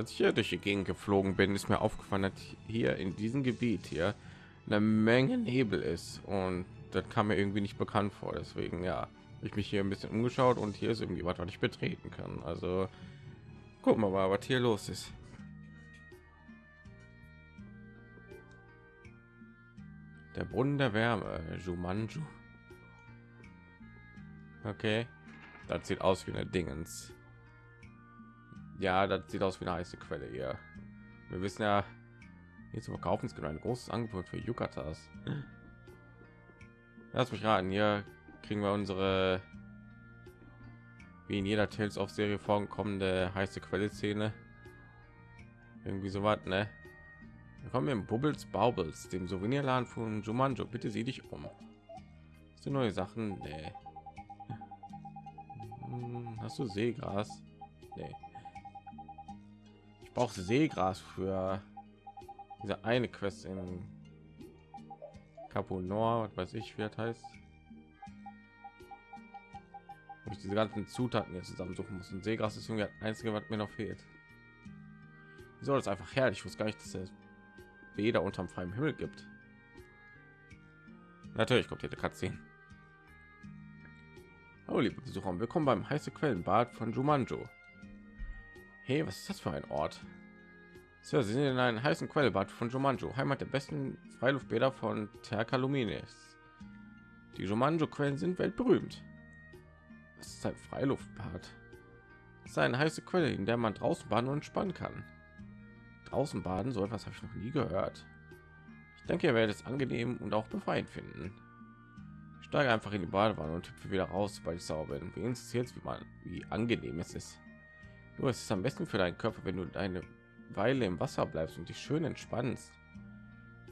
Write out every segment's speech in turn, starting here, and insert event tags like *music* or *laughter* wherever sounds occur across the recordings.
Als ich hier durch die Gegend geflogen bin, ist mir aufgefallen, dass hier in diesem Gebiet hier eine Menge Nebel ist und das kam mir irgendwie nicht bekannt vor. Deswegen ja, ich mich hier ein bisschen umgeschaut und hier ist irgendwie was, was ich betreten kann. Also gucken wir mal, was hier los ist. Der Brunnen der Wärme, Jumanju. Okay, das sieht aus wie eine Dingens. Ja, das sieht aus wie eine heiße Quelle hier. Wir wissen ja, hier zu verkaufen ist genau ein großes Angebot für Yukatas. Lass mich raten, hier kriegen wir unsere wie in jeder Tales of Serie vorkommende heiße Quelle Szene. Irgendwie so was, ne? Wir kommen im Bubbles Baubles, dem Souvenirladen von Jumanjo. Bitte sieh dich um. Hast neue Sachen? Nee. Hm, hast du Seegras? Nee. Ich brauche Seegras für diese eine Quest in Capo Nord, was weiß ich, wie das heißt. Wo ich diese ganzen Zutaten jetzt zusammensuchen muss. Und Seegras ist irgendwie das einzige, was mir noch fehlt. Wieso das einfach herrlich? Ich wusste gar nicht, dass es weder unterm freien Himmel gibt. Natürlich kommt hier der Cutscene. Hallo liebe Besucher, willkommen beim heiße Quellenbad von Jumanjo. Hey, was ist das für ein Ort? Sir, Sie sind in einem heißen Quellbad von Jumanjo, Heimat der besten Freiluftbäder von Terkalumines. Die Jumanjo-Quellen sind weltberühmt. Es ist ein Freiluftbad. Es ist eine heiße Quelle, in der man draußen baden und entspannen kann. Draußen baden, so etwas habe ich noch nie gehört. Ich denke, ihr werdet es angenehm und auch befreiend finden. Ich steige einfach in die Badewanne und hüpfe wieder raus, weil ich sauber bin. Wie interessiert wie man, wie angenehm es ist. Nur es ist am besten für deinen Körper, wenn du deine Weile im Wasser bleibst und dich schön entspannst.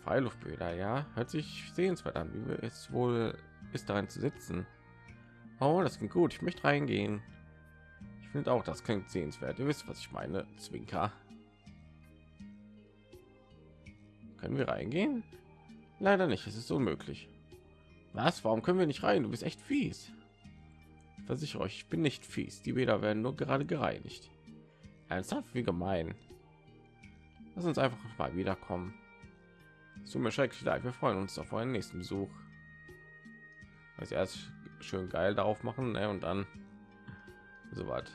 Freiluftbäder, ja, hört sich sehenswert an. Wie es wohl ist, darin zu sitzen? Oh, das klingt gut. Ich möchte reingehen. Ich finde auch, das klingt sehenswert. Ihr wisst, was ich meine. Zwinker. Können wir reingehen? Leider nicht. Es ist unmöglich. Was? Warum können wir nicht rein? Du bist echt fies. Ich versichere euch, ich bin nicht fies. Die Bäder werden nur gerade gereinigt. Ernsthaft, wie gemein. Lass uns einfach mal wiederkommen. So mir schrecklich leid. Wir freuen uns auf einen nächsten Besuch. Als erst schön geil darauf machen ne? und dann so weit.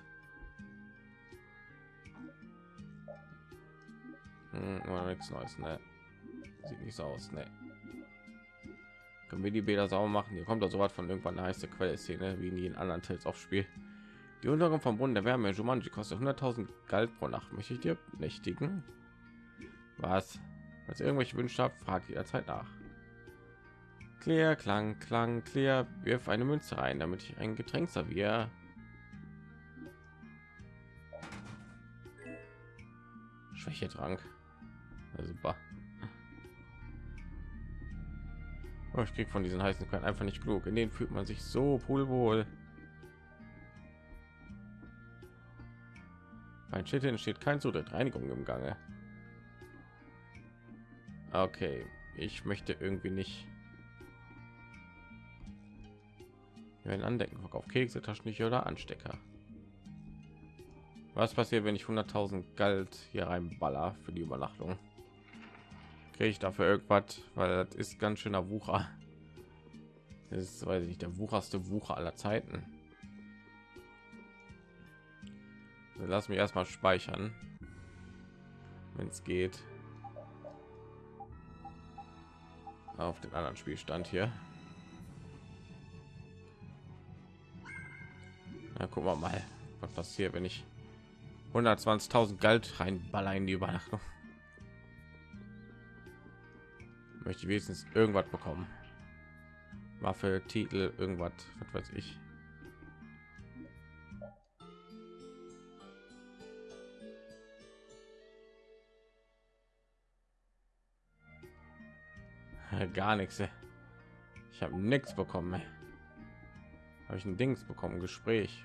Hm, nichts Neues, ne? Sieht nicht so aus, ne? Können wir die Bäder sauber machen? Hier kommt da so was von irgendwann eine heiße Quelle-Szene wie in jedem anderen Tales of Spiel. Die Untergang vom Brunnen der Wärme Jumanji kostet 100.000 Geld pro Nacht. Möchte ich dir nächtigen? Was? Als irgendwelche Wünsche habt, fragt jederzeit nach. Clear, Klang, Klang, Clear, wirf eine Münze rein, damit ich ein Getränk serviere. Schwäche Trank. Ja, super. Oh, ich krieg von diesen heißen Quellen einfach nicht genug. In denen fühlt man sich so wohl. Bei Schild entsteht kein Zutritt, Reinigung im Gange. Okay, ich möchte irgendwie nicht. Wenn andecken, auf Kekse, Taschentücher oder Anstecker. Was passiert, wenn ich 100.000 Geld hier reinballer für die Übernachtung? Kriege ich dafür irgendwas, weil das ist ganz schöner Wucher. Das ist, weiß ich nicht, der wucherste Wucher aller Zeiten. Lass mich erstmal speichern, wenn es geht. auf den anderen Spielstand hier. Na, gucken wir mal, was passiert, wenn ich 120.000 Geld reinballer in die Übernachtung. Möchte wenigstens irgendwas bekommen. Waffe, Titel, irgendwas, was weiß ich. *laughs* gar nichts ich habe nichts bekommen habe ich ein dings bekommen gespräch.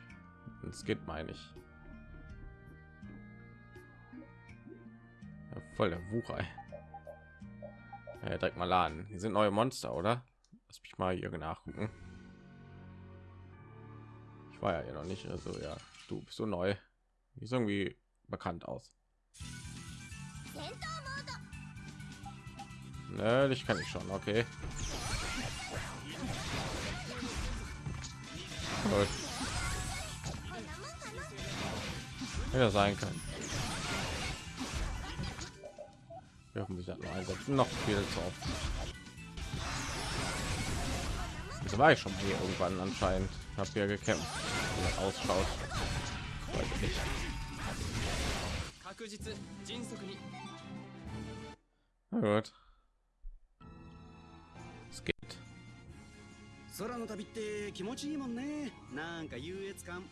Es geht meine ich. Voll der wucher ja, direkt mal laden. Hier sind neue monster oder? Lass mich mal hier nachgucken. Ich war ja noch nicht also ja. Du bist so neu? Ist irgendwie bekannt aus Ne, ich kann ich schon, okay. Gut. Ja, sein kann. Wir hoffen, sich das nur einsetzen. Noch viel zu oft. Das war ich schon hier irgendwann anscheinend. Habe hier gekämpft. Wie ausschaut. Weiß nicht. Na gut. Es 空の旅って気持ちいいもんね。なんか優越感。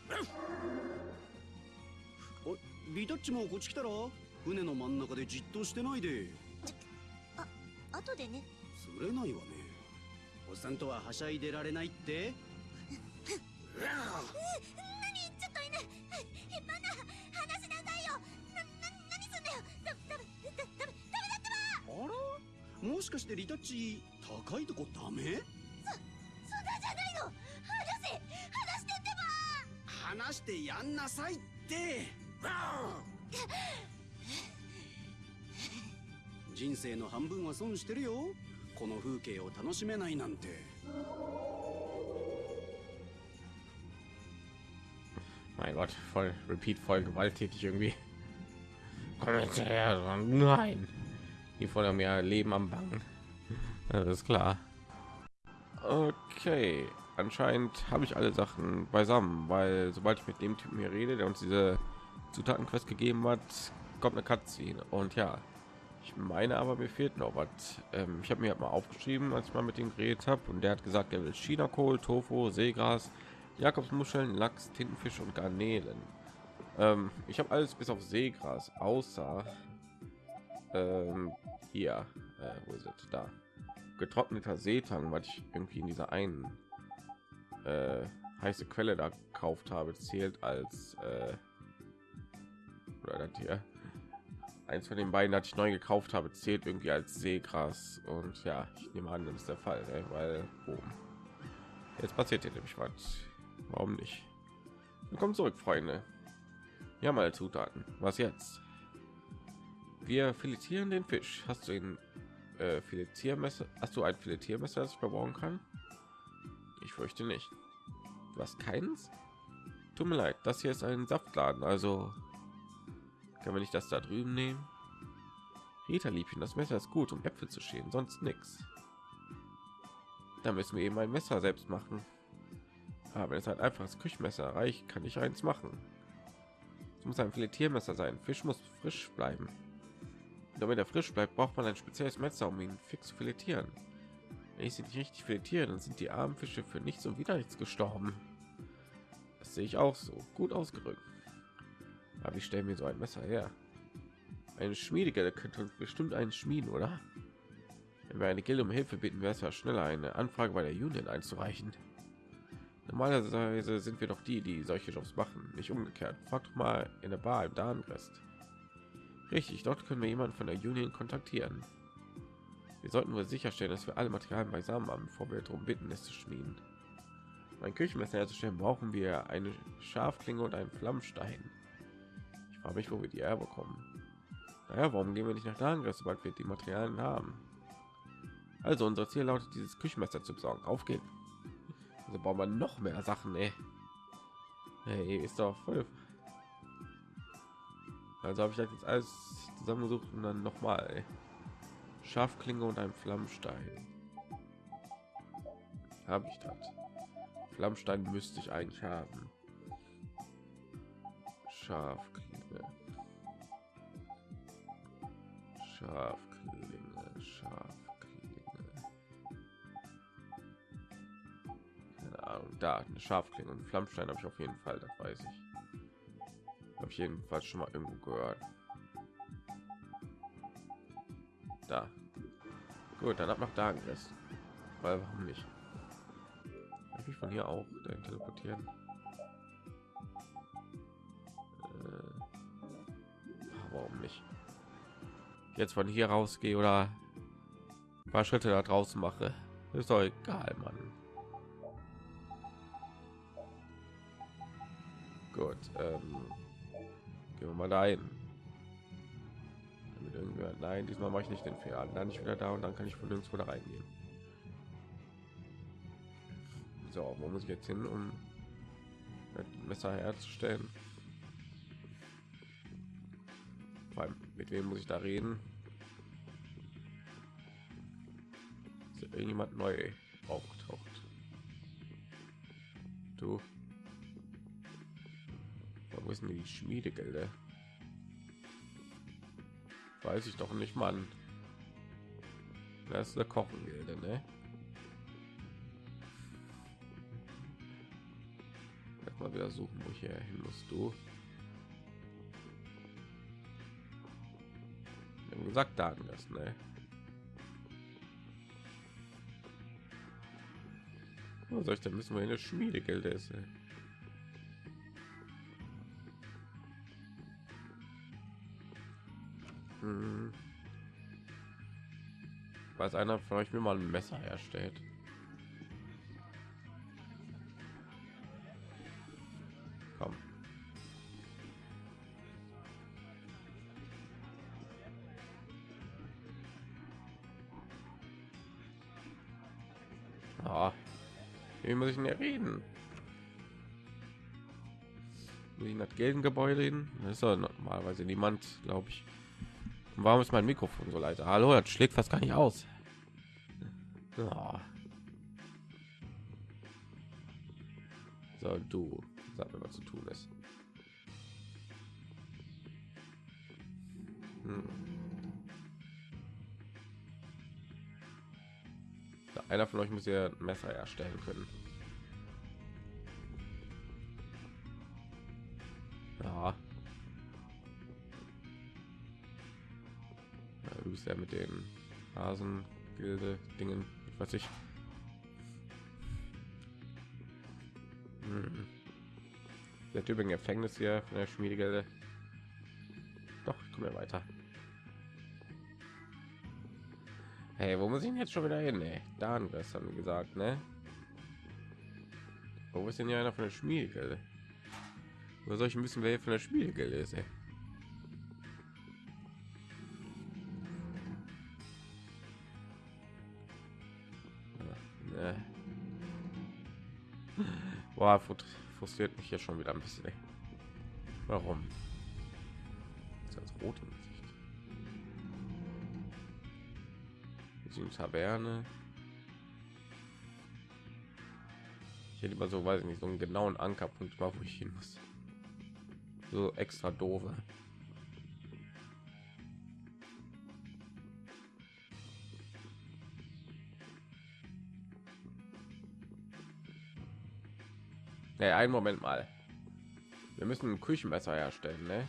おリタッチもこっち来たら？船の真ん中でじっとしてないで。後でね。釣れないわね。おっさんとははしゃいでられないって。何？ちょっと犬。えバナ話しなさいよ。な、な、何すんだよ。ダメダメダメダメあら？もしかしてリタッチ高いとこダメ？ば話してやんなさいって人生の半分は損してるよこの風景を楽しめないなんて Mein Gott, voll Repeat, voll gewalttätig irgendwie. Komm jetzt her, nein. Die voll mir Leben am Bangen. Das ist klar. Okay, anscheinend habe ich alle Sachen beisammen, weil sobald ich mit dem Typen hier rede, der uns diese Zutatenquest gegeben hat, kommt eine Cutscene. Und ja, ich meine aber mir fehlt noch was. Ähm, ich habe mir halt mal aufgeschrieben, als ich mal mit ihm geredet habe, und der hat gesagt, er will China-Kohl, Tofu, Seegras, Jakobsmuscheln, Lachs, Tintenfisch und Garnelen. Ähm, ich habe alles bis auf Seegras, außer ähm, hier, äh, wo ist es? Da. Getrockneter Seetang, was ich irgendwie in dieser einen äh, heiße Quelle da gekauft habe, zählt als äh, hier. Eins von den beiden, das ich neu gekauft habe, zählt irgendwie als Seegras. Und ja, ich nehme an, das ist der Fall, ne? weil boom. jetzt passiert hier nämlich was. Warum nicht? Willkommen zurück, Freunde. Ja, mal Zutaten. Was jetzt? Wir filetieren den Fisch. Hast du ihn äh, Filetiermesser? Hast du ein Filetiermesser, das ich verbauen kann? Ich fürchte nicht. Du hast keins? Tut mir leid, das hier ist ein Saftladen, also können wir nicht das da drüben nehmen? Rita Liebchen, das Messer ist gut, um Äpfel zu schälen, sonst nichts. Da müssen wir eben ein Messer selbst machen. Aber es hat einfaches Küchenmesser reicht, kann ich eins machen. Es muss ein Filetiermesser sein. Fisch muss frisch bleiben. Damit er frisch bleibt, braucht man ein spezielles Messer, um ihn fix zu filetieren. Wenn ich sie nicht richtig filetiere, dann sind die armen Fische für nichts und wieder nichts gestorben. Das sehe ich auch so. Gut ausgerückt. Aber ich stelle mir so ein Messer her. Eine Schmiedegilde könnte uns bestimmt einen schmieden, oder? Wenn wir eine Gilde um Hilfe bitten, wäre es ja schneller, eine Anfrage bei der Union einzureichen. Normalerweise sind wir doch die, die solche Jobs machen, nicht umgekehrt. Frag doch mal in der Bar im Darmrest. Richtig, dort können wir jemanden von der Union kontaktieren. Wir sollten wohl sicherstellen, dass wir alle Materialien beisammen haben, bevor wir darum bitten, es zu schmieden. Mein Küchenmesser herzustellen, brauchen wir eine Schafklinge und einen Flammstein. Ich frage mich, wo wir die herbekommen. Naja, warum gehen wir nicht nach Darmrest, sobald wir die Materialien haben? Also unser Ziel lautet, dieses Küchenmesser zu besorgen. Auf geht's. Also bauen wir noch mehr Sachen, ey. Hey, ist doch voll. Also habe ich jetzt alles zusammengesucht und dann noch mal Schafklinge und ein Flammstein. Habe ich das? Flammstein müsste ich eigentlich haben. Schafklinge. Schafklinge, Schafklinge. Keine Ahnung, da eine Schafklinge und Flammstein habe ich auf jeden Fall, das weiß ich. Habe ich jedenfalls schon mal irgendwo gehört. Da. Gut, dann ab nach Dagenrest. Weil warum nicht? Kann ich von hier auch dahin teleportieren? Äh, warum nicht? Jetzt von hier rausgehe oder ein paar Schritte da draußen mache. Ist doch egal, Mann. Gut, ähm, gehen wir mal dahin. Nein, diesmal mache ich nicht den Fehler. Dann ich wieder da und dann kann ich von nirgendwo da reingehen. So, wo muss ich jetzt hin, um das Messer herzustellen? Vor allem, mit wem muss ich da reden? Ist irgendjemand neu aufgetaucht? Du? Wo ist denn die Schmiedegelder? Weiß ich doch nicht, Mann. Das ist Kochengilde, ne? Mal wieder suchen, wo ich hier hin muss. Du. Wir haben gesagt, da das, ne? Was soll ich denn müssen wir in der Schmiedegilde ist? Ey. Hm. Weiß einer von euch mir mal ein Messer herstellt? Komm. Ah, wie muss ich denn reden? Muss ich das Geldengebäude hin? Das ist doch normalerweise niemand, glaube ich. Warum ist mein Mikrofon so leise? Hallo, das schlägt fast gar nicht aus. Ja. So, du, sag mir, was zu tun ist. Hm. Einer von euch muss ein Messer erstellen können. Ja mit den Hasengilde Dingen, was ich. Hm. Der Typ im Gefängnis hier von der Schmiedegilde. Doch, ich komme weiter. Hey, wo muss ich denn jetzt schon wieder hin? Ey? Da das haben wir gesagt, ne? Wo ist denn hier einer von der Schmiedegilde? Wo soll ich wissen, wer hier von der Schmiedegilde ist? Ey? Ne. Boah, frustriert mich hier schon wieder ein bisschen. Warum? Ist das rot im Gesicht? Die Taverne. Ich hätte lieber so, weiß ich nicht, so einen genauen Ankerpunkt war, wo ich hin muss. So extra doofe. Hey, einen Moment mal. Wir müssen ein Küchenmesser herstellen, ne?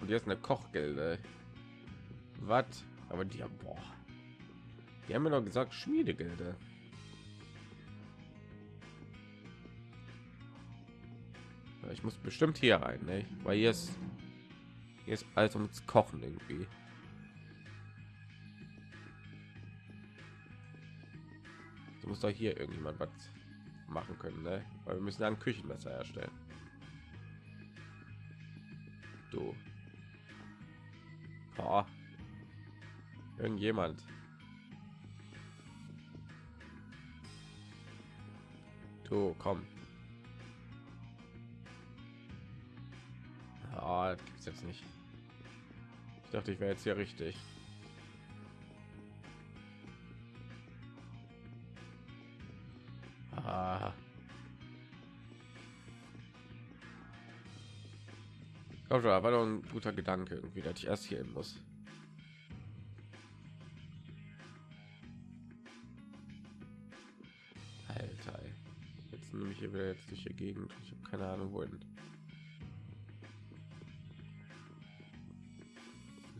Und jetzt eine Kochgilde. Was? Aber die haben, boah. Die haben mir doch gesagt Schmiedegilde. Ich muss bestimmt hier rein, ne? Weil hier ist hier ist alles ums Kochen irgendwie. So muss doch hier irgendjemand was machen können, ne? Weil wir müssen ein Küchenmesser herstellen. Du. Oh. Irgendjemand. Du, komm. Ah, oh, gibt's jetzt nicht. Ich dachte, ich wäre jetzt hier richtig. Komm war doch ein guter Gedanke irgendwie, dass ich erst hier hin muss. Alter, jetzt nehme ich hier wieder jetzt durch die Gegend. Ich habe keine Ahnung wohin.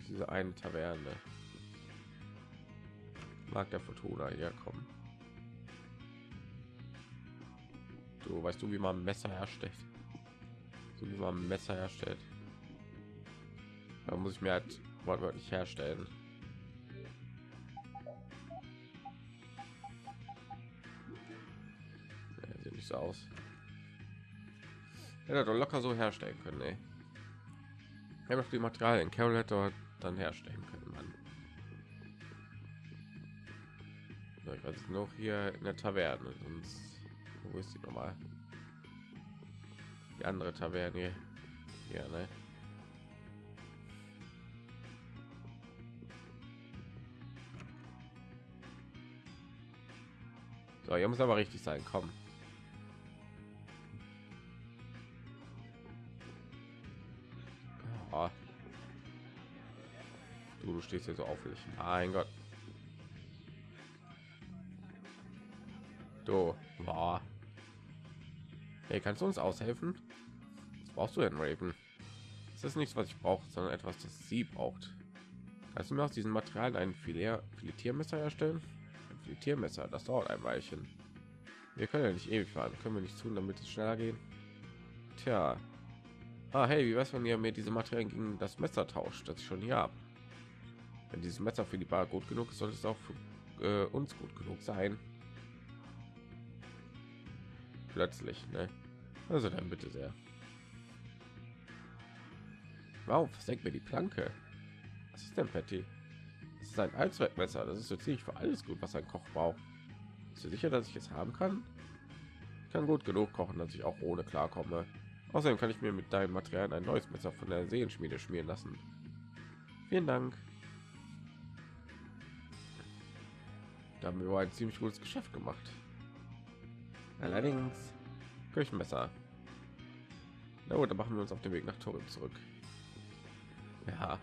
Diese eine Taverne. Mag der Fortuna herkommen. Du weißt du, wie man Messer herstellt? So wie man Messer herstellt. Da muss ich mir halt wortwörtlich herstellen. Ja, sieht nicht so aus. Hätte doch locker so herstellen können, ey. Ja, die Materialien Carol hätte dann herstellen können. Mann. So, ich weiß noch hier in der Taverne, sonst wo ist die nochmal? Die andere Taverne hier ne? So, hier muss aber richtig sein. Komm. Oh. Du, du stehst hier so aufwendig. Mein Gott. Kannst du uns aushelfen? Was brauchst du denn, Raven? Das ist nichts, was ich brauche, sondern etwas, das sie braucht. Kannst du mir aus diesem Material ein Filet Filetiermesser erstellen? Ein Filetiermesser, das dauert ein Weilchen. Wir können ja nicht ewig fahren. Können wir nicht tun, damit es schneller geht? Tja. Ah, hey, wie weiß wenn ihr mir diese Materialien gegen das Messer tauscht, das ich schon hier habe? Wenn dieses Messer für die Bar gut genug ist, sollte es auch für äh, uns gut genug sein. Plötzlich, ne? Also dann bitte sehr. Wow, versenkt mir die Planke. Was ist denn, Patty? Das ist ein Allzweckmesser. Das ist so ziemlich für alles gut, was ein Koch braucht. Bist du sicher, dass ich es haben kann? Ich kann gut genug kochen, dass ich auch ohne klarkomme. Außerdem kann ich mir mit deinem Material ein neues Messer von der Seelenschmiede schmieren lassen. Vielen Dank. Da haben wir ein ziemlich gutes Geschäft gemacht. Allerdings Küchenmesser. Na gut, dann machen wir uns auf den Weg nach Torin zurück. Ja,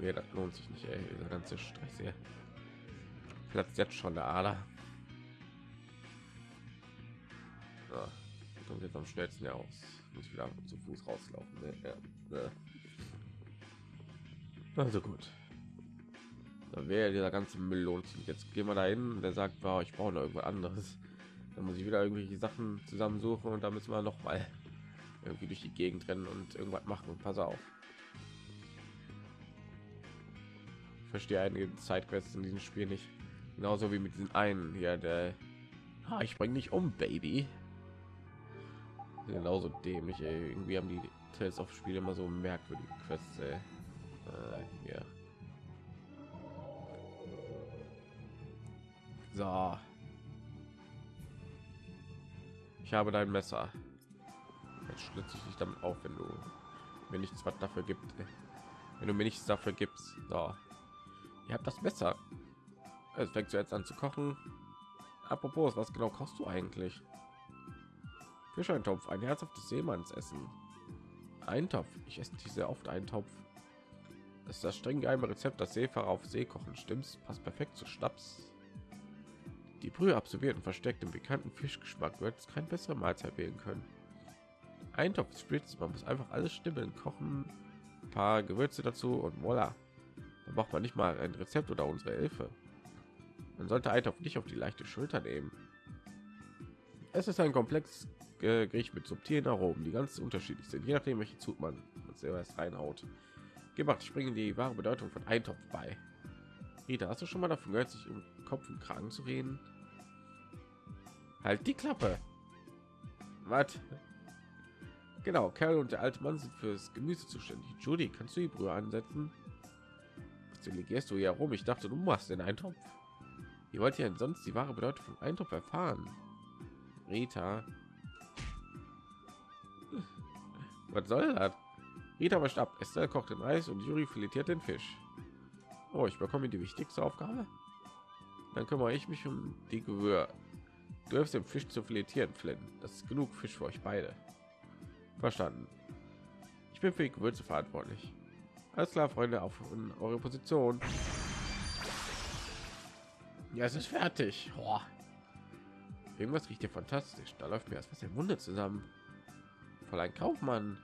nee, das lohnt sich nicht, ey, dieser ganze Stress hier. Platzt jetzt schon der Ader. So, kommt jetzt am schnellsten aus. Muss wieder zu Fuß rauslaufen. Ne? Ja, ne. Also gut. Dann wäre dieser ganze Müll lohnt sich. Jetzt gehen wir dahin. Der sagt, wow, ich brauche noch irgendwas anderes. Dann muss ich wieder irgendwelche Sachen zusammensuchen und da müssen wir noch mal irgendwie durch die Gegend rennen und irgendwas machen. Pass auf. Ich verstehe einige Zeitquests in diesem Spiel nicht. Genauso wie mit diesen einen hier, der ah, ich bringe nicht um, Baby. Genauso dämlich, ey. Irgendwie haben die Tales of Spiele immer so merkwürdige Quests, ey. Äh, hier. So. Ich habe dein Messer. Jetzt schlitze ich dich damit auf, wenn du mir nichts was dafür gibt. Wenn du mir nichts dafür gibst. So. Ihr habt das Messer. Es fängt jetzt an zu kochen. Apropos, was genau kochst du eigentlich? Fischeintopf, ein herzhaftes Seemannsessen. Eintopf. Ich esse sehr oft Eintopf. Das ist das streng geheime Rezept, das Seefahrer auf See kochen. Stimmt's? Passt perfekt zu Schnaps. Die Brühe absolviert und versteckt im bekannten Fischgeschmack wird es keine bessere Mahlzeit wählen können. Eintopf spritzt, man muss einfach alles stimmen, kochen, ein paar Gewürze dazu und voila. Da braucht man nicht mal ein Rezept oder unsere Hilfe. Man sollte Eintopf nicht auf die leichte Schulter nehmen. Es ist ein komplex Gericht mit subtilen Aromen, die ganz unterschiedlich sind, je nachdem welche Zug man selber erst reinhaut. Gemacht, bringe die wahre Bedeutung von Eintopf bei. Rita, hast du schon mal davon gehört, sich um Kopf und Kragen zu reden? Halt die Klappe. Was? Genau, Carol und der alte Mann sind fürs Gemüse zuständig. Judy, kannst du die Brühe ansetzen? Was delegierst du hier rum? Ich dachte, du machst den Eintopf. Ihr wollt ja sonst die wahre Bedeutung von Eintopf erfahren. Rita. Was soll das? Rita wascht ab, Estelle kocht den Reis und Juri filetiert den Fisch. Oh, ich bekomme die wichtigste Aufgabe. Dann kümmere ich mich um die Gewür. Du hilfst dem Fisch zu filetieren, Flynn. Das ist genug Fisch für euch beide. Verstanden. Ich bin für die Gewürze verantwortlich. Alles klar, Freunde, auf eure Position. Ja, es ist fertig. Boah. Irgendwas riecht hier fantastisch. Da läuft mir erst was im Munde zusammen. Voll ein Kaufmann.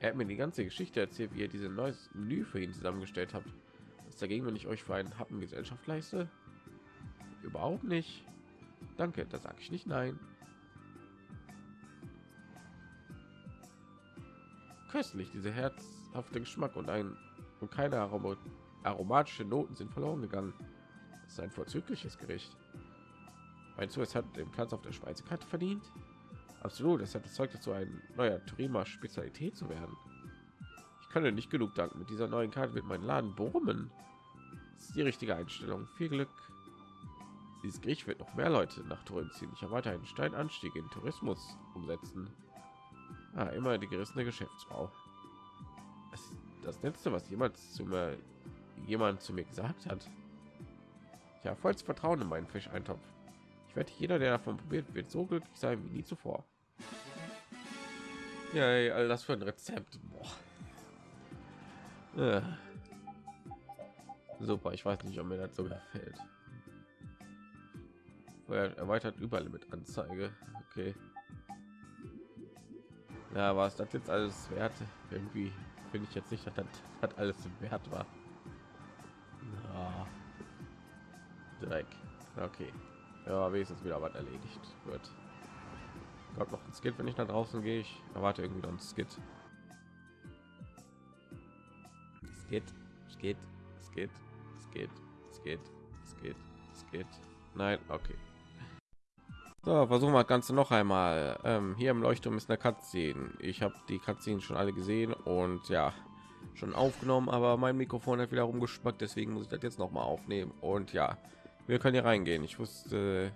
Er hat mir die ganze Geschichte erzählt, wie er diese neues Menü für ihn zusammengestellt hat. Was dagegen, wenn ich euch für einen Happen Gesellschaft leiste? Überhaupt nicht. Danke, da sage ich nicht nein. Köstlich, diese herzhafte Geschmack und ein und keine Arom aromatische Noten sind verloren gegangen. Das ist ein vorzügliches Gericht. Meinst du, es hat den Platz auf der Speisekarte verdient? Absolut, es hat das Zeug dazu, ein neuer Turima Spezialität zu werden. Ich kann nicht genug danken. Mit dieser neuen Karte wird mein Laden brummen. Das ist die richtige Einstellung. Viel Glück. Dieses Gericht wird noch mehr Leute nach Turin ziehen. Ich erwarte einen Steinanstieg in Tourismus umsetzen. Ah, immer die gerissene Geschäftsfrau. Das, das letzte, was jemals zu mir jemand zu mir gesagt hat. Ja, vollstes Vertrauen in meinen Fischeintopf. Ich werde jeder, der davon probiert, wird so glücklich sein wie nie zuvor. Ja, all das für ein Rezept. Boah. Äh. Super, ich weiß nicht, ob mir das so gefällt. Er erweitert Überlimit Anzeige. Okay. Ja, was das jetzt alles wert? Irgendwie finde ich jetzt nicht, dass das hat alles wert war. Ja. Dreck. Okay. Ja, wenigstens wieder was erledigt wird. Gab noch ein Skit, wenn ich nach draußen gehe. Ich erwarte irgendwie noch ein Skit. Skit, Skit, Skit, Skit, Skit, Skit, Skit. Nein, okay. So, versuchen wir das Ganze noch einmal. Ähm, hier im Leuchtturm ist eine Cutscene. Ich habe die Cutscene schon alle gesehen und ja, schon aufgenommen, aber mein Mikrofon hat wieder rumgespackt, deswegen muss ich das jetzt noch mal aufnehmen. Und ja, wir können hier reingehen. Ich wusste,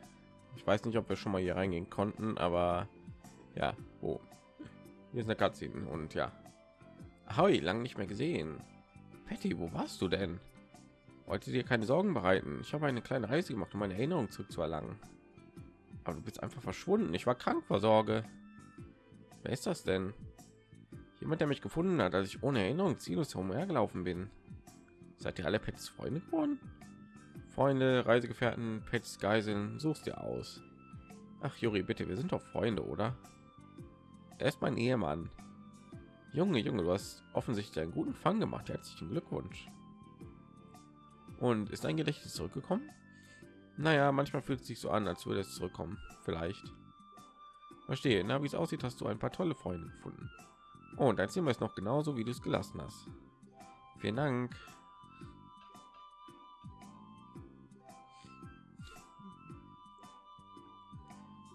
ich weiß nicht, ob wir schon mal hier reingehen konnten, aber ja, wo? Hier ist eine Cutscene und ja. Hoi, lange nicht mehr gesehen. Patty, wo warst du denn? Wollte dir keine Sorgen bereiten. Ich habe eine kleine Reise gemacht, um meine Erinnerung zurückzuerlangen. Aber du bist einfach verschwunden. Ich war krank vor Sorge. Wer ist das denn? Jemand, der mich gefunden hat, als ich ohne Erinnerung ziellos herumhergelaufen bin. Seid ihr alle Pets Freunde geworden? Freunde, Reisegefährten, Pets, Geiseln, suchst dir aus. Ach, Juri, bitte, wir sind doch Freunde, oder? Er ist mein Ehemann. Junge, Junge, du hast offensichtlich einen guten Fang gemacht. Herzlichen Glückwunsch. Und ist dein Gedächtnis zurückgekommen? Naja, manchmal fühlt es sich so an, als würde es zurückkommen. Vielleicht. Verstehe. Na, wie es aussieht, hast du ein paar tolle Freunde gefunden. Oh, und dein Zimmer ist noch genauso, wie du es gelassen hast. Vielen Dank.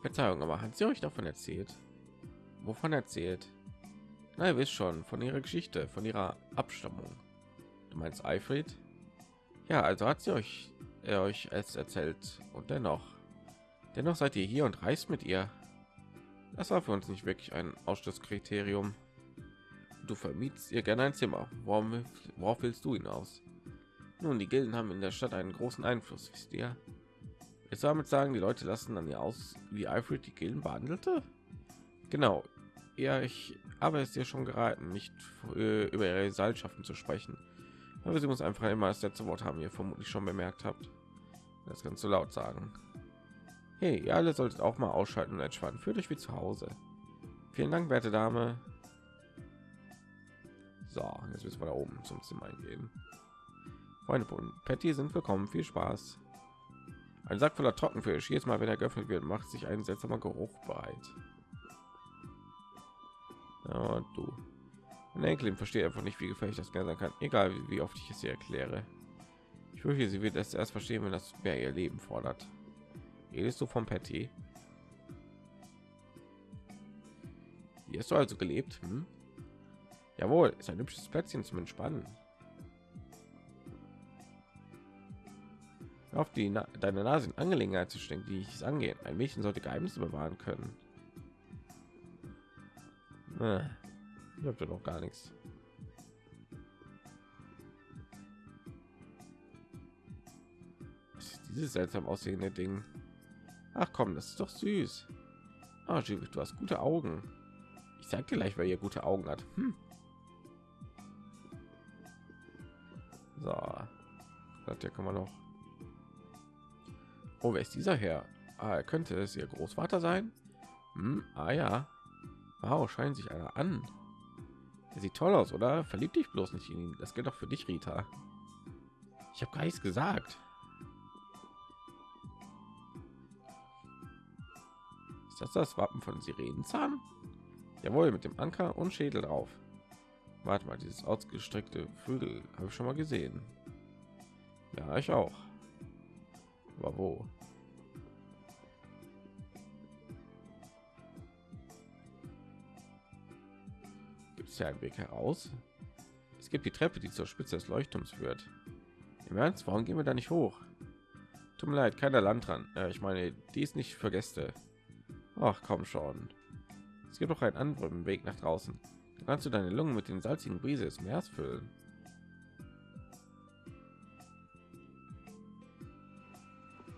Verzeihung, aber hat sie euch davon erzählt? Wovon erzählt? Na, ihr wisst schon, von ihrer Geschichte, von ihrer Abstammung. Du meinst Alfred? Ja, also hat sie euch er euch es erzählt. Und dennoch dennoch seid ihr hier und reist mit ihr. Das war für uns nicht wirklich ein ausschlusskriterium. Du vermietst ihr gerne ein zimmer. Warum worauf willst du hinaus? Nun die gilden haben in der stadt einen großen einfluss wisst ihr. Jetzt damit sagen die leute lassen dann ihr aus wie alfred die gilden behandelte? Genau. Ja ich habe es dir schon geraten nicht äh, über ihre seilschaften zu sprechen aber sie muss einfach immer das letzte Wort haben, ihr vermutlich schon bemerkt habt. Das kannst du laut sagen. Hey, ihr alle solltet auch mal ausschalten und entspannen. Fühlt euch wie zu Hause. Vielen Dank, werte Dame. So, jetzt müssen wir da oben zum Zimmer gehen. Freunde von Patty sind willkommen. Viel Spaß. Ein Sack voller Trockenfisch. Jedes Mal, wenn er geöffnet wird, macht sich ein seltsamer Geruch bereit. Ja, du. Mein Enkelin versteht einfach nicht, wie gefährlich das gerne sein kann, egal wie, wie oft ich es ihr erkläre. Ich fürchte, sie wird es erst verstehen, wenn das mehr ihr Leben fordert. Redest du vom Patty? Hier hast du also gelebt? Hm? Jawohl, ist ein hübsches Plätzchen zum Entspannen. auf die Na deine Nase in Angelegenheit zu stecken, die ich angehen. Ein Mädchen sollte Geheimnisse bewahren können. Ich habe doch gar nichts. dieses seltsam aussehende Ding? Ach komm, das ist doch süß. Oh, Judith, du hast gute Augen. Ich sag dir gleich, wer ihr gute Augen hat. Hm. So, das hier kann man noch. Oh, wer ist dieser Herr? Ah, er könnte es ihr Großvater sein. Hm, ah ja. Wow, scheint sich einer an. Er sieht toll aus, oder? Verlieb dich bloß nicht in ihn. Das gilt doch für dich, Rita. Ich habe gar nichts gesagt. Ist das das Wappen von Sirenenzahn? Jawohl, mit dem Anker und Schädel drauf. Warte mal, dieses ausgestreckte Flügel habe ich schon mal gesehen. Ja, ich auch. Aber wo? Ist ja ein Weg heraus. gibt die Treppe, die zur Spitze des Leuchtturms führt. Im Ernst, warum gehen wir da nicht hoch? Tut mir leid, keiner Land dran. Äh, ich meine, die ist nicht für Gäste. Ach, komm schon. Es gibt doch einen anderen Weg nach draußen. Dann kannst du deine Lungen mit den salzigen Brise des Meeres füllen.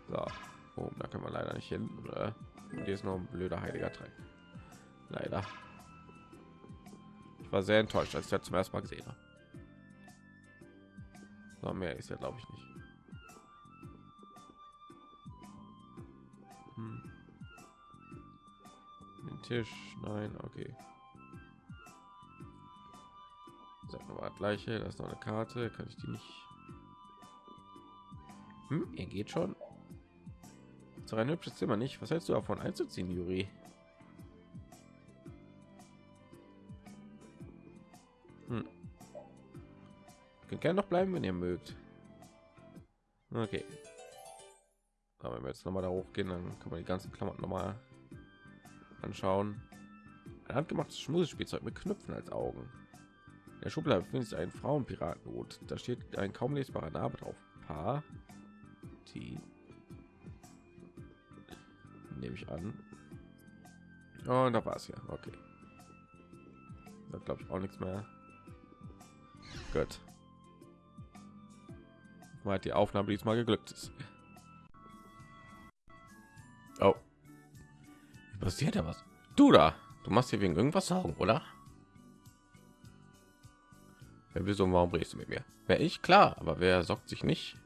So, oh, da können wir leider nicht hin. Oder? Hier ist noch ein blöder heiliger Dreck. Leider. War sehr enttäuscht, als ich das zum ersten Mal gesehen habe. So, mehr ist ja, glaube ich, nicht. Hm. Den Tisch, nein, okay. Wir mal gleiche, das ist noch eine Karte, kann ich die nicht. Hm, ihr geht schon. So ein hübsches Zimmer nicht. Was hältst du davon einzuziehen, Juri? Gerne noch bleiben, wenn ihr mögt. Okay. Aber wenn wir jetzt noch mal da hochgehen, dann kann man die ganzen Klamotten noch mal anschauen. Ein handgemachtes Schmusspielzeug mit Knöpfen als Augen. In der Schublade befindet sich ein Frauenpiratenhut. Da steht ein kaum lesbarer Name drauf. Paar. Die. Nehme ich an. Und da war es ja. Okay. Da glaube ich auch nichts mehr. Gut. Hat die Aufnahme diesmal geglückt ist. Oh. Passiert ja was? Du da. Du machst hier wegen irgendwas Sorgen, oder? Wer wieso warum redest du mit mir? Wer ich? Klar, aber wer sorgt sich nicht?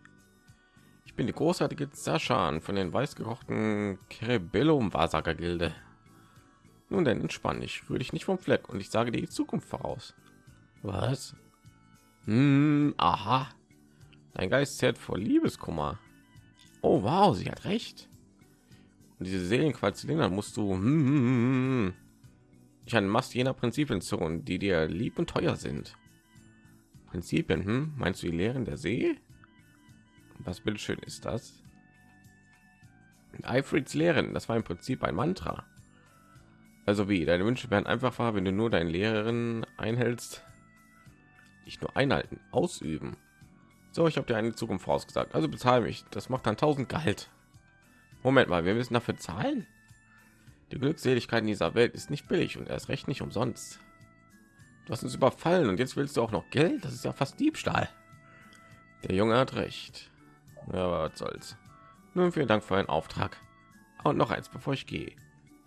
Ich bin die großartige Zaschan von den weißgekochten Cerebellum Wahrsager Gilde. Nun denn, entspann dich, rühre dich nicht vom Fleck und ich sage dir die Zukunft voraus. Was? Hm, aha. Dein Geist zehrt vor Liebeskummer. Oh wow, sie hat recht. Und diese Seelenquarzellinder musst du hm, hm, hm, hm, ich an Mast jener Prinzipien zu, die dir lieb und teuer sind. Prinzipien, hm? meinst du die Lehren der See? Was bitteschön ist das? Eifrieds Lehren, das war im Prinzip ein Mantra. Also wie, deine Wünsche werden einfach wahr, wenn du nur deinen Lehrerin einhältst. Nicht nur einhalten, ausüben. So, ich habe dir eine Zukunft vorausgesagt. Also bezahle mich. Das macht dann 1000 Gehalt. Moment mal, wir müssen dafür zahlen. Die Glückseligkeit in dieser Welt ist nicht billig und erst recht nicht umsonst. Du hast uns überfallen und jetzt willst du auch noch Geld? Das ist ja fast Diebstahl. Der Junge hat recht. Ja, was soll's. Nun vielen Dank für einen Auftrag. Und noch eins, bevor ich gehe.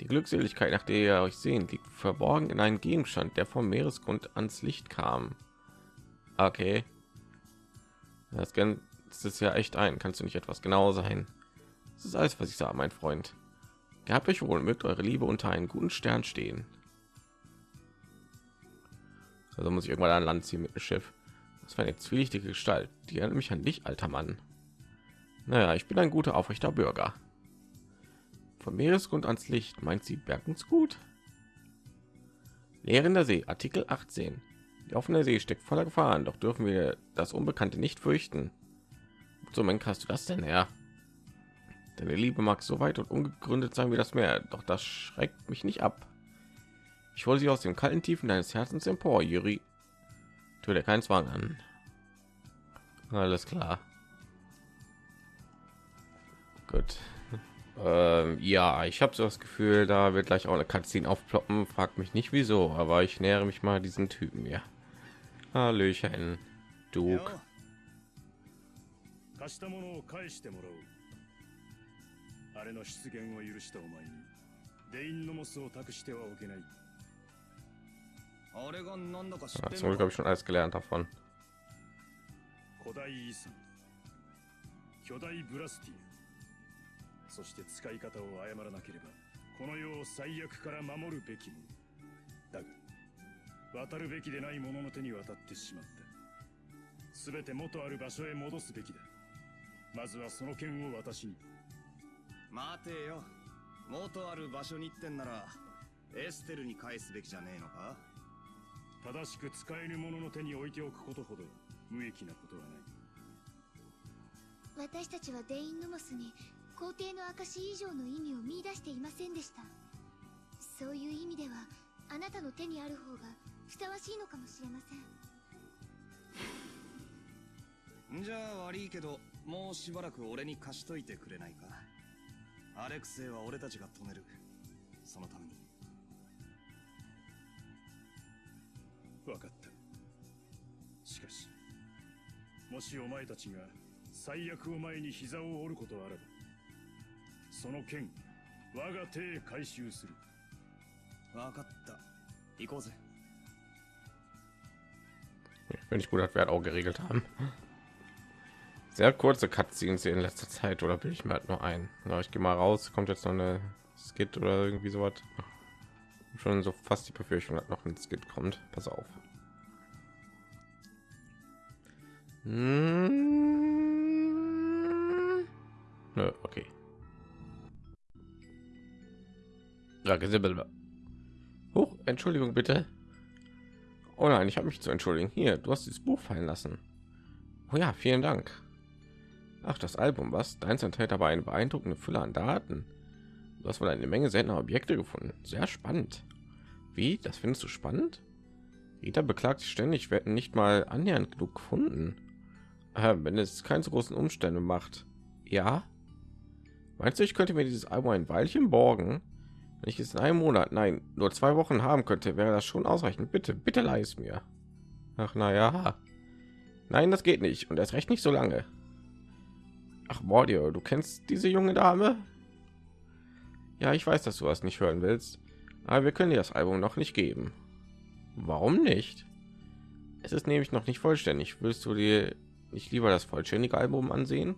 Die Glückseligkeit, nach der ihr euch sehen, liegt verborgen in einem Gegenstand, der vom Meeresgrund ans Licht kam. Okay. Das ist ja echt ein. Kannst du nicht etwas genau sein? Das ist alles, was ich sage, mein Freund. Gehabt euch wohl, mögt eure Liebe unter einen guten Stern stehen. Also muss ich irgendwann an Land ziehen mit dem Schiff. Das war eine zwielichtige Gestalt. Die erinnert mich an dich, alter Mann. Naja, ich bin ein guter, aufrechter Bürger. Vom Meeresgrund ans Licht, meint sie Bergensgut? Lehren der See, Artikel 18. Die offene See steckt voller Gefahren, doch dürfen wir das Unbekannte nicht fürchten. So, mein hast du das denn her? Deine Liebe mag so weit und ungegründet sein wie das Meer, doch das schreckt mich nicht ab. Ich hole sie aus den kalten Tiefen deines Herzens empor, Juri. Tu dir keinen Zwang an. Alles klar. Gut. *laughs* Ähm, ja, ich habe so das Gefühl, da wird gleich auch eine Cutscene aufploppen. Fragt mich nicht wieso, aber ich nähere mich mal diesen Typen hier. Hallöchen, Duke. 貸したものを返してもらおう。あれの出現を許したお前に。デインノモスを託してはおけない。あれがなんだか知って zum ん Glück の habe ich schon alles gelernt davon. 古代遺産。巨大ブラスティア。そして使い方を誤らなければこの世を最悪から守るべきもの渡るべきでない者の手に渡ってしまった。全て元ある場所へ戻すべきだ。まずはその剣を私に。待てよ。元ある場所に行ってんならエステルに返すべきじゃねえのか？正しく使える者の手に置いておくことほど無益なことはない。私たちはデインヌモスに皇帝の証以上の意味を見出していませんでした。そういう意味ではあなたの手にある方がふさわしいのかもしれません。じゃあ悪いけどもうしばらく俺に貸しといてくれないか？アレクセイは俺たちが止める。そのために。分かった。しかしもしお前たちが最悪を前に膝を折ることあらばその剣我が手へ回収する。分かった。行こうぜ Wenn ich gut, wir halt auch geregelt haben. Sehr kurze Cutscenes in letzter Zeit, oder bin ich mir halt nur ein? Ja, ich gehe mal raus, kommt jetzt noch eine Skit oder irgendwie sowas. Schon so fast die Befürchtung, dass noch ein Skit kommt. Pass auf. Hm. Nö, okay. Ja. Huch, Entschuldigung bitte. Oh nein, ich habe mich zu entschuldigen. Hier, du hast dieses Buch fallen lassen. Oh ja, vielen Dank. Ach, das Album, was? Deins enthält aber eine beeindruckende Fülle an Daten. Du hast wohl eine Menge seltener Objekte gefunden. Sehr spannend. Wie? Das findest du spannend? Rita beklagt sich ständig, hätten nicht mal annähernd genug gefunden. Äh, wenn es keinen so großen Umstände macht. Ja? Meinst du, ich könnte mir dieses Album ein Weilchen borgen? Wenn ich es in einem Monat, nein, nur zwei Wochen haben könnte, wäre das schon ausreichend. Bitte, bitte leih es mir. Ach, na ja. Nein, das geht nicht. Und erst recht nicht so lange. Ach, Mordio, du kennst diese junge Dame? Ja, ich weiß, dass du das nicht hören willst. Aber wir können dir das Album noch nicht geben. Warum nicht? Es ist nämlich noch nicht vollständig. Willst du dir nicht lieber das vollständige Album ansehen?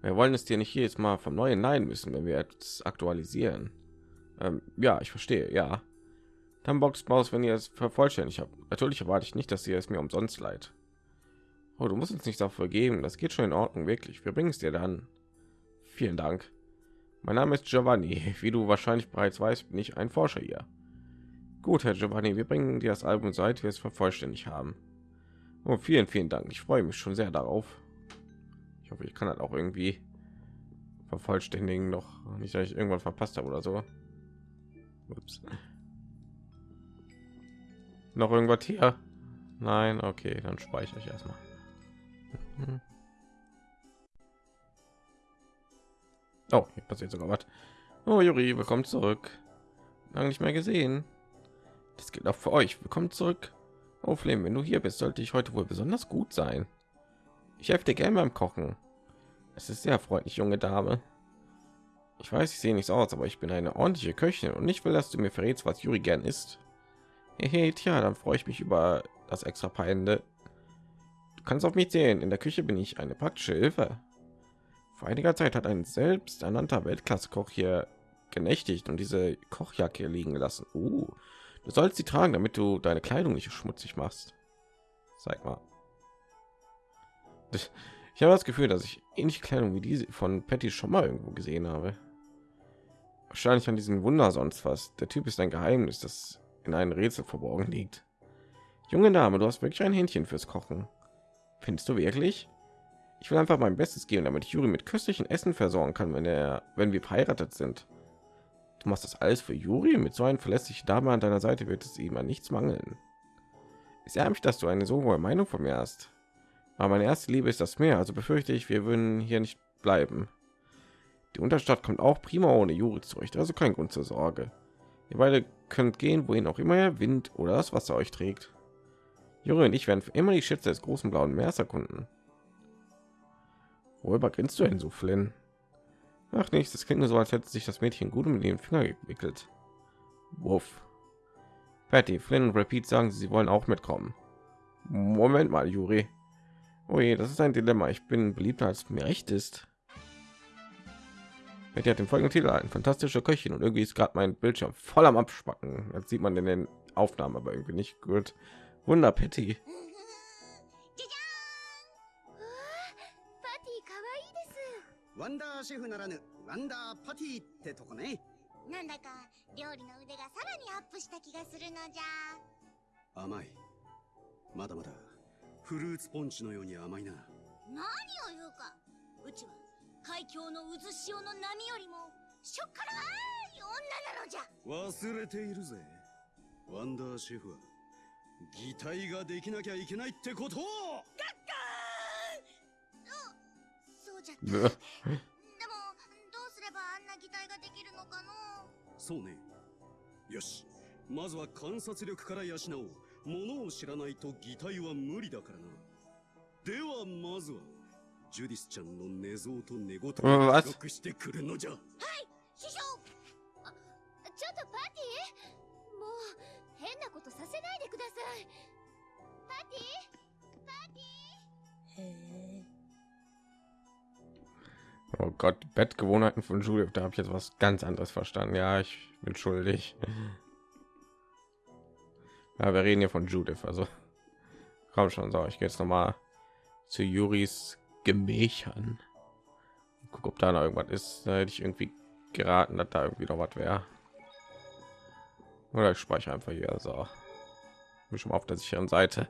Wir wollen es dir nicht jedes Mal vom Neuen leihen müssen, wenn wir es aktualisieren. Ähm, ja, ich verstehe. Ja, dann Boxmaus, wenn ihr es vervollständigt habt. Natürlich erwarte ich nicht, dass ihr es mir umsonst leid. Oh, du musst uns nicht dafür geben. Das geht schon in Ordnung, wirklich. Wir bringen es dir dann. Vielen Dank. Mein Name ist Giovanni. *laughs* Wie du wahrscheinlich bereits weißt, bin ich ein Forscher hier. Gut, Herr Giovanni, wir bringen dir das Album, seit wir es vervollständigt haben. Oh, vielen, vielen Dank. Ich freue mich schon sehr darauf. Ich hoffe, ich kann das auch irgendwie vervollständigen. Noch nicht, dass ich irgendwann verpasst habe oder so. Ups. Noch irgendwas hier? Nein, okay, dann speichere ich erstmal. Oh, hier passiert sogar was. Oh, Juri, willkommen zurück. Lange nicht mehr gesehen. Das geht auch für euch. Willkommen zurück. Oh, Flame, wenn du hier bist, sollte ich heute wohl besonders gut sein. Ich helfe dir gerne beim Kochen. Es ist sehr freundlich, junge Dame. Ich weiß, ich sehe nicht so aus, aber ich bin eine ordentliche Köchin und ich will, dass du mir verrätst, was Juri gern isst. Hey, tja, dann freue ich mich über das extra Peinde. Du kannst auf mich zählen. In der Küche bin ich eine praktische Hilfe. Vor einiger Zeit hat ein selbsternannter Weltklasse-Koch hier genächtigt und diese Kochjacke liegen gelassen. Uh, du sollst sie tragen, damit du deine Kleidung nicht schmutzig machst. Zeig mal. *laughs* Ich habe das Gefühl, dass ich ähnliche Kleidung wie diese von Patty schon mal irgendwo gesehen habe. Wahrscheinlich an diesen Wunder sonst was. Der Typ ist ein Geheimnis, das in einem Rätsel verborgen liegt. Junge Dame, du hast wirklich ein Händchen fürs Kochen. Findest du wirklich? Ich will einfach mein Bestes geben, damit ich Juri mit köstlichen Essen versorgen kann, wenn er, wenn wir verheiratet sind. Du machst das alles für Juri. Mit so einer verlässlichen Dame an deiner Seite wird es ihm an nichts mangeln. Es mich, dass du eine so hohe Meinung von mir hast. Aber meine erste Liebe ist das Meer, also befürchte ich, wir würden hier nicht bleiben. Die Unterstadt kommt auch prima ohne Juri zurecht, also kein Grund zur Sorge. Ihr beide könnt gehen, wohin auch immer der Wind oder das Wasser euch trägt. Juri und ich werden für immer die Schätze des großen blauen Meers erkunden. Worüber grinst du denn so, Flynn? Ach nichts, das klingt nur so, als hätte sich das Mädchen gut um den Finger gewickelt. Wuff. Patty, Flynn und Repeat sagen, sie wollen auch mitkommen. Moment mal, Juri. Oh das ist ein Dilemma. Ich bin beliebter, als mir recht ist. Betty hat den folgenden Titel ein fantastischer Köchin und irgendwie ist gerade mein Bildschirm voll am Abspacken. Das sieht man in den Aufnahmen aber irgendwie nicht gut. Wunder Patty. Amai. 海峡の渦潮の波よりもしょっからい女なのじゃ。忘れているぜ。ワンダーシェフは擬態ができなきゃいけないってことそうじゃった。ブ。でもどうすればあんな擬態ができるのかの？そうね。よし。まずは観察力から養おう。物を知らないと擬態は無理だからな。ではまずはジュディスちゃんの寝相と寝言を記録してくるのじゃ。はい師匠。あちょっとパティもう変なことさせないでください。パティパティへえ Oh Gott, Bettgewohnheiten von Julia, da habe ich jetzt was ganz anderes verstanden. Ja, ich bin schuldig. Ja, wir reden hier von Judith, also. Komm schon, so, ich gehe jetzt noch mal zu Juris Gemächern. Guck, ob da noch irgendwas ist. Da hätte ich irgendwie geraten, dass da irgendwie noch was wäre. Oder ich speichere einfach hier, so. Bin schon auf der sicheren Seite.